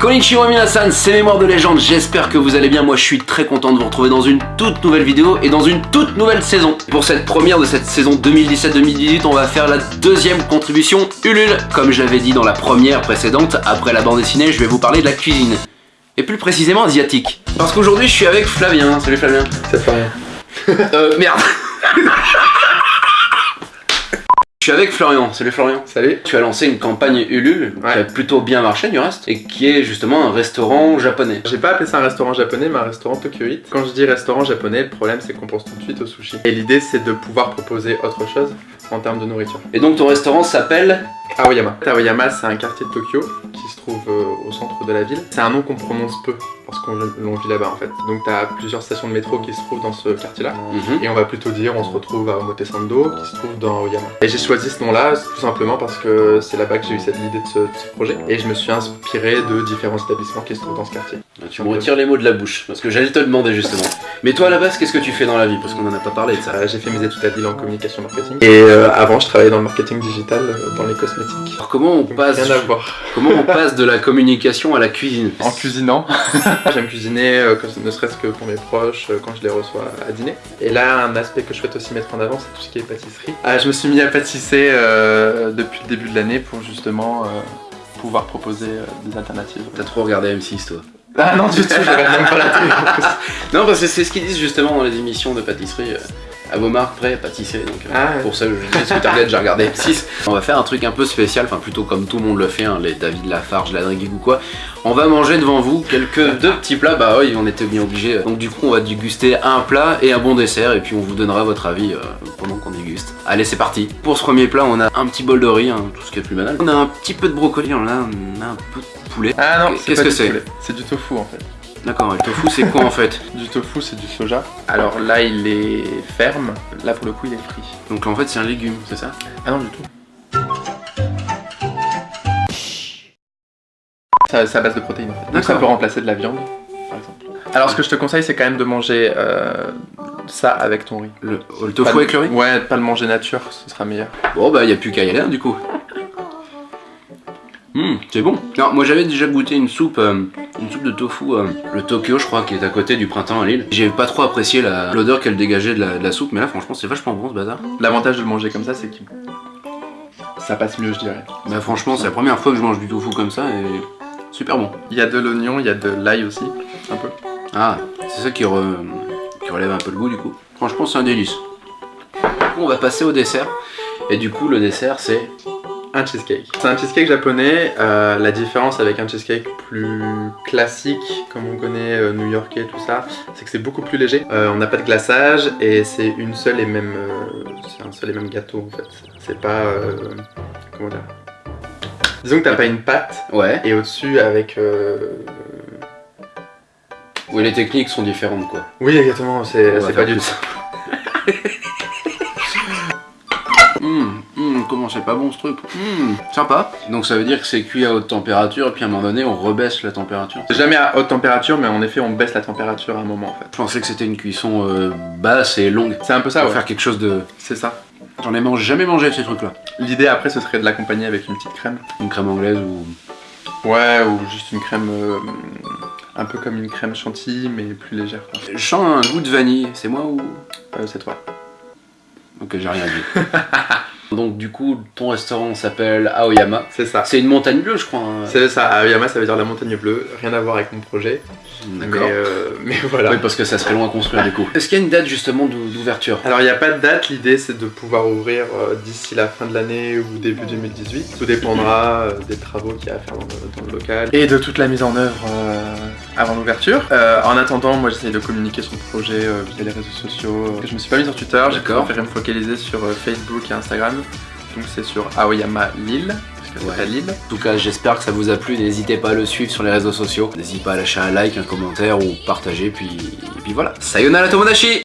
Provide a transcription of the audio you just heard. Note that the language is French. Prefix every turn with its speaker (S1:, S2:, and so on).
S1: Konnichiwa minasan, c'est Mémoire de légende, j'espère que vous allez bien, moi je suis très content de vous retrouver dans une toute nouvelle vidéo et dans une toute nouvelle saison. Pour cette première de cette saison 2017-2018, on va faire la deuxième contribution Ulule. Comme j'avais dit dans la première précédente, après la bande dessinée, je vais vous parler de la cuisine. Et plus précisément asiatique. Parce qu'aujourd'hui je suis avec Flavien, salut Flavien.
S2: Ça fait rien.
S1: Euh, merde Je suis avec Florian, salut Florian.
S2: Salut.
S1: Tu as lancé une campagne Ulule
S2: Ouais.
S1: qui a plutôt bien marché du reste et qui est justement un restaurant japonais.
S2: J'ai pas appelé ça un restaurant japonais, mais un restaurant Tokyo Eat. Quand je dis restaurant japonais, le problème c'est qu'on pense tout de suite au sushi. Et l'idée c'est de pouvoir proposer autre chose en termes de nourriture.
S1: Et donc ton restaurant s'appelle
S2: Aoyama. Aoyama c'est un quartier de Tokyo qui se trouve euh, au centre de la ville. C'est un nom qu'on prononce peu parce qu'on vit là-bas en fait. Donc t'as plusieurs stations de métro qui se trouvent dans ce quartier-là.
S1: Mhm.
S2: Et on va plutôt dire on se retrouve à Omotesando qui se trouve dans Aoyama. Et j'ai choisi ce nom-là tout simplement parce que c'est là-bas que j'ai eu cette idée de ce, de ce projet. Et je me suis inspiré de différents établissements qui se trouvent dans ce quartier.
S1: Tu me retires les mots de la bouche parce que j'allais te demander justement. Mais toi à la base, qu'est-ce que tu fais dans la vie? Parce qu'on en a pas parlé de ça.
S2: Euh, j'ai fait mes études à Lille en communication marketing. Et euh, avant, je travaillais dans le marketing digital euh, dans les cosmétiques.
S1: Alors comment on
S2: Donc,
S1: passe
S2: rien à voir.
S1: comment on passe de la communication à la cuisine
S2: En cuisinant, j'aime cuisiner, euh, ne serait-ce que pour mes proches, euh, quand je les reçois à dîner. Et là, un aspect que je souhaite aussi mettre en avant, c'est tout ce qui est pâtisserie. Ah, je me suis mis à pâtisser euh, depuis le début de l'année pour justement euh, pouvoir proposer euh, des alternatives.
S1: T'as trop regardé M6 toi.
S2: Ah non, du tout, je regarde même pas la télé.
S1: Non parce que c'est ce qu'ils disent justement dans les émissions de pâtisserie. À vos marques prêts à pâtisser donc euh,
S2: Ah.
S1: pour ça je dis j'ai regardé. M6 on va faire un truc un peu spécial enfin plutôt comme tout le monde le fait hein, les David Lafarge la Driguig ou quoi. On va manger devant vous quelques deux petits plats. Bah oui on était bien obligés. Donc du coup on va déguster un plat et un bon dessert et puis on vous donnera votre avis euh, pendant qu'on déguste. Allez c'est parti. Pour ce premier plat on a un petit bol de riz hein, tout ce qui est plus banal. On a un petit peu de brocoli on a, on a un peu de poulet
S2: Ah non,
S1: Qu'est-ce que c'est.
S2: C'est du tofu en fait.
S1: d'accord le tofu c'est quoi en fait
S2: Du tofu, c'est du soja. Alors là, il est ferme. Là, pour le coup, il est frit.
S1: donc en fait c'est un légume c'est ça
S2: Ah non, du tout. Ça, c'est à base de protéines en fait. Donc ça peut remplacer de la viande, par exemple. Alors ce que je te conseille, c'est quand même de manger euh, ça avec ton riz.
S1: le, le tofu
S2: Pas
S1: avec le riz
S2: Ouais, pas le manger nature, ce sera meilleur.
S1: Bon bah y a plus qu'à y aller hein, du coup. Hum, c'est bon. Non, moi j'avais déjà goûté une soupe, euh, une soupe de tofu, euh, le Tokyo je crois, qui est à côté du printemps à Lille. J'ai pas trop apprécié la- l'odeur qu'elle dégageait de la, de la soupe, mais là franchement c'est vachement bon ce bazar.
S2: L'avantage de le manger comme ça, c'est que ça passe mieux, je dirais.
S1: Bah franchement c'est la première fois que je mange du tofu comme ça et super bon.
S2: Il y a de l'oignon, il y a de l'ail aussi, un peu.
S1: Ah, c'est ça qui, re- qui relève un peu le goût du coup. Franchement c'est un délice. Du coup on va passer au dessert. Et du coup le dessert c'est...
S2: Un cheesecake. C'est un cheesecake japonais. euh, la différence avec un cheesecake plus classique, comme on connaît euh, new-yorkais, tout ça, c'est que c'est beaucoup plus léger. Euh, on n'a pas de glaçage et c'est une seule et même, c'est un seul et même gâteau en fait. C'est pas, comment dire. Disons que t'as pas une pâte
S1: Ouais,
S2: et au-dessus avec. euh,
S1: où les techniques sont différentes quoi.
S2: Oui, exactement. C'est pas du tout.
S1: comment c'est pas bon ce truc Hum, sympa. Donc ça veut dire que c'est cuit à haute température et puis à un moment donné on rebaisse la température.
S2: C'est jamais à haute température, mais en effet, on baisse la température à un moment en fait.
S1: Je pensais que c'était une cuisson euh, basse et longue.
S2: C'est un peu ça,
S1: Pour
S2: ouais.
S1: faire quelque chose de...
S2: C'est ça.
S1: J'en ai mange- jamais mangé ces trucs là.
S2: L'idée après, ce serait de l'accompagner avec une petite crème.
S1: Une crème anglaise ou...
S2: Ouais, ou juste une crème euh, un peu comme une crème chantilly, mais plus légère. quoi.
S1: Je sens un goût de vanille, c'est moi ou...
S2: Euh, c'est toi.
S1: Ok j'ai rien dit. Donc du coup ton restaurant s'appelle Aoyama.
S2: C'est ça.
S1: C'est une montagne bleue je crois. hein.
S2: C'est ça, Aoyama ça veut dire la montagne bleue, rien à voir avec mon projet. Mais,
S1: D'accord.
S2: euh, mais voilà.
S1: Oui parce que ça serait loin à construire du coup. Est-ce qu'il y a une date justement d'ou- d'ouverture?
S2: Alors il n'y a pas de date, l'idée c'est de pouvoir ouvrir euh, d'ici la fin de l'année ou début 2018. Tout dépendra euh, des travaux qu'il y a à faire dans le, dans le local. Et de toute la mise en œuvre euh, avant l'ouverture. Euh, en attendant, moi j'essaye de communiquer sur le projet euh, via les réseaux sociaux. Je me suis pas mis sur Twitter, j'ai préféré me focaliser sur euh, Facebook et Instagram. Donc c'est sur Aoyama Lille,
S1: Ouais. En tout cas, j'espère que ça vous a plu. N'hésitez pas à le suivre sur les réseaux sociaux. N'hésitez pas à lâcher un like, un commentaire ou partager. Puis, et puis voilà. Sayonara Tomodachi